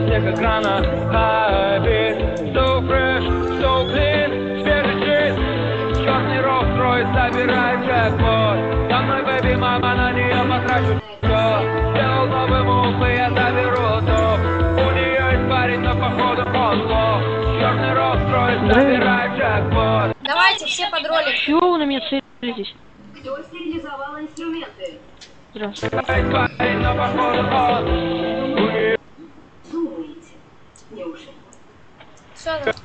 как экрана Habit, so fresh, so clean Свежий джин, черный рок строит, забирает джекпот Со мной, бэби, мама, на нее потрачу все Сделал новый мув, и я заберу топ У нее есть парень, но походу он лох Черный рок строит, забирает джекпот Давайте все под ролик. Чего вы на меня целитесь? Кто стерилизовал инструменты? Здравствуйте. Есть парень, но походу